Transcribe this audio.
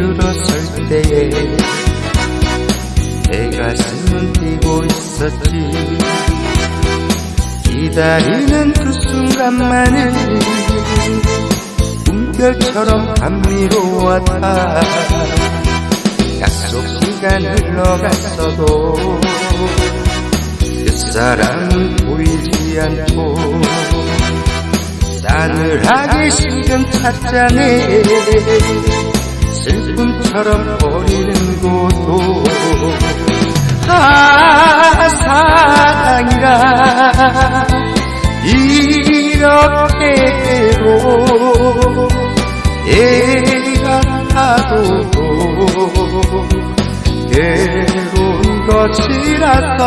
들어설 때에 내 가슴은 뛰고 있었지. 기다리는 그 순간만을 꿈결처럼 감미로웠다. 약속 시간 흘러갔어도 그 사람은 보이지 않고 싸늘하게 식은 찻잔에 슬픔처럼 버리는 것도 아 사랑이라 이렇게도 애가 타도 괴로운 것이라서